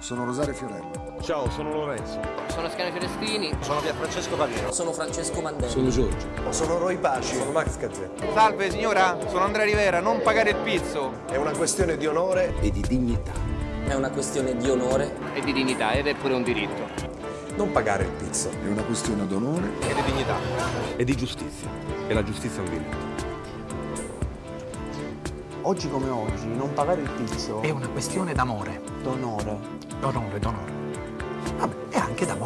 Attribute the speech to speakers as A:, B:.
A: Sono Rosario Fiorello.
B: Ciao, sono Lorenzo.
C: Sono Scani Fiorestini.
B: Sono Pierfrancesco Pavino.
D: Sono Francesco Mandelli.
B: Sono Giorgio.
E: Sono Roy Paci.
B: Sono Max Gazzè.
F: Salve signora, sono Andrea Rivera, non pagare il pizzo.
E: È una questione di onore
B: E di dignità.
D: È una questione di onore
C: E di dignità ed è pure un diritto.
E: non pagare il pizzo.
A: È una questione d'onore
B: E di dignità. E di giustizia. E la giustizia è un diritto.
G: Oggi come oggi non pagare il pizzo
H: È una questione d'amore,
G: d'onore.
H: d'onore, d'onore. Vabbè, e anche d'amore.